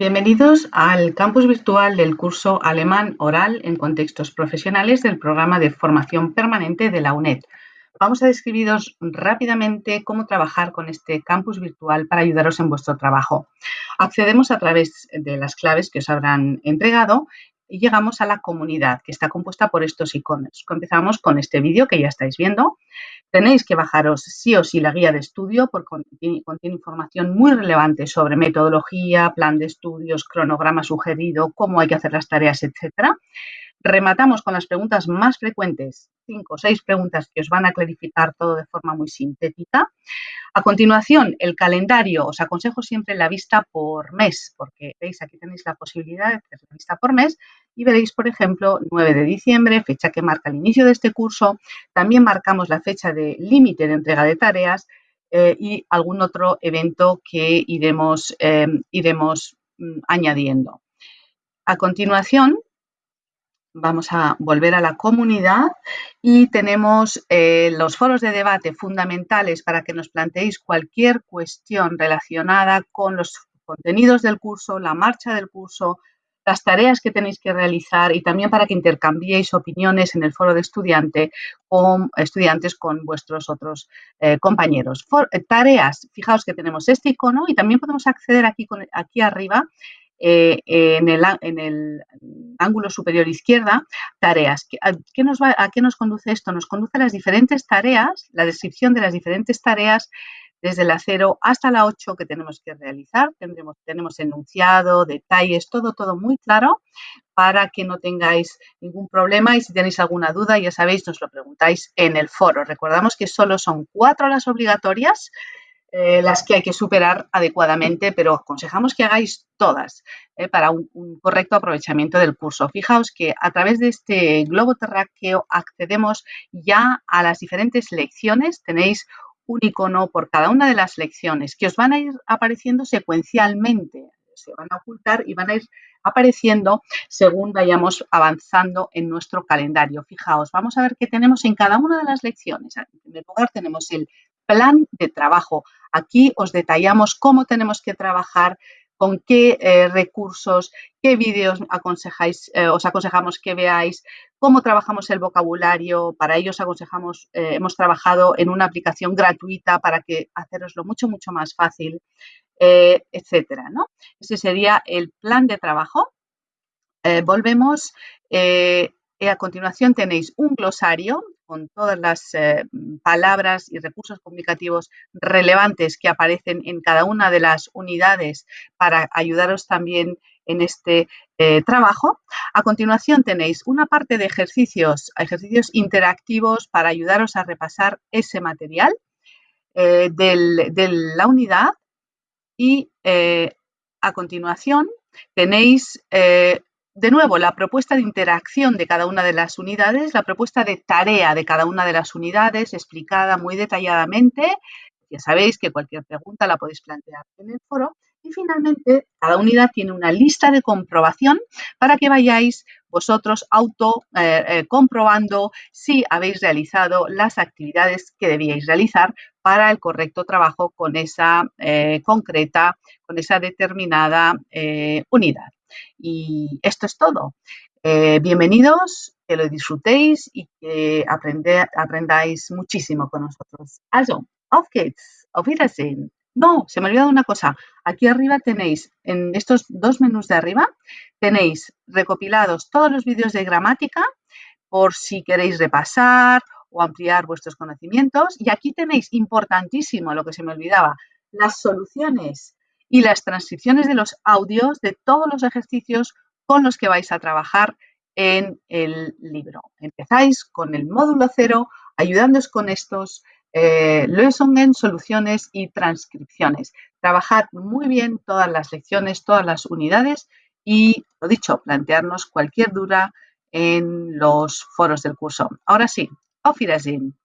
Bienvenidos al campus virtual del curso Alemán Oral en Contextos Profesionales del programa de formación permanente de la UNED. Vamos a describiros rápidamente cómo trabajar con este campus virtual para ayudaros en vuestro trabajo. Accedemos a través de las claves que os habrán entregado y llegamos a la comunidad que está compuesta por estos iconos. Empezamos con este vídeo que ya estáis viendo. Tenéis que bajaros sí o sí la guía de estudio porque contiene, información muy relevante sobre metodología, plan de estudios, cronograma sugerido, cómo hay que hacer las tareas, etcétera. Rematamos con las preguntas más frecuentes, cinco o seis preguntas que os van a clarificar todo de forma muy sintética. A continuación, el calendario. Os aconsejo siempre la vista por mes, porque veis, aquí tenéis la posibilidad de hacer la vista por mes y veréis, por ejemplo, 9 de diciembre, fecha que marca el inicio de este curso. También marcamos la fecha de límite de entrega de tareas eh, y algún otro evento que iremos, eh, iremos mm, añadiendo. A continuación, vamos a volver a la comunidad y tenemos eh, los foros de debate fundamentales para que nos planteéis cualquier cuestión relacionada con los contenidos del curso, la marcha del curso, las tareas que tenéis que realizar y también para que intercambiéis opiniones en el foro de estudiante con estudiantes con vuestros otros eh, compañeros. Eh, tareas, fijaos que tenemos este icono y también podemos acceder aquí, aquí arriba eh, en, el, ángulo superior izquierda, tareas. ¿A qué, nos ¿A qué nos conduce esto? Nos conduce a las diferentes tareas, la descripción de las diferentes tareas desde la 0 hasta la 8 que tenemos que realizar. Tendremos, tenemos enunciado, detalles, todo, todo muy claro para que no tengáis ningún problema y si tenéis alguna duda, ya sabéis, nos lo preguntáis en el foro. Recordamos que solo son cuatro horas obligatorias eh, las que hay que superar adecuadamente, pero aconsejamos que hagáis todas eh, para un, correcto aprovechamiento del curso. Fijaos que a través de este globo terráqueo accedemos ya a las diferentes lecciones. Tenéis un icono por cada una de las lecciones que os van a ir apareciendo secuencialmente. Se van a ocultar y van a ir apareciendo según vayamos avanzando en nuestro calendario. Fijaos, vamos a ver qué tenemos en cada una de las lecciones. En primer lugar tenemos el plan de trabajo. Aquí os detallamos cómo tenemos que trabajar, con qué eh, recursos, qué vídeos eh, os aconsejamos que veáis, cómo trabajamos el vocabulario. Para ello os aconsejamos, eh, hemos trabajado en una aplicación gratuita para que haceroslo mucho, mucho más fácil, etcétera. ¿no? Ese sería el plan de trabajo. volvemos. a continuación tenéis un glosario con todas las eh, palabras y recursos comunicativos relevantes que aparecen en cada una de las unidades para ayudaros también en este eh, trabajo. A continuación tenéis una parte de ejercicios, ejercicios interactivos para ayudaros a repasar ese material eh, de la unidad y a continuación tenéis de nuevo, la propuesta de interacción de cada una de las unidades, la propuesta de tarea de cada una de las unidades explicada muy detalladamente. Ya sabéis que cualquier pregunta la podéis plantear en el foro. Y finalmente, cada unidad tiene una lista de comprobación para que vayáis vosotros auto eh, eh, comprobando si habéis realizado las actividades que debíais realizar para el correcto trabajo con esa eh, concreta, con esa determinada unidad. Y esto es todo. Eh, bienvenidos, que lo disfrutéis y que aprendáis muchísimo con nosotros. Also, auf geht's, auf Wiedersehen. No, se me ha olvidado una cosa. Aquí arriba tenéis, en estos dos menús de arriba, tenéis recopilados todos los vídeos de gramática por si queréis repasar o ampliar vuestros conocimientos. Y aquí tenéis, importantísimo, lo que se me olvidaba, las soluciones y las transcripciones de los audios de todos los ejercicios con los que vais a trabajar en el libro. Empezáis con el módulo cero, ayudándoos con estos eh, soluciones y transcripciones. Trabajad muy bien todas las lecciones, todas las unidades y, lo dicho, plantearnos cualquier duda en los foros del curso. Ahora sí, auf Wiedersehen.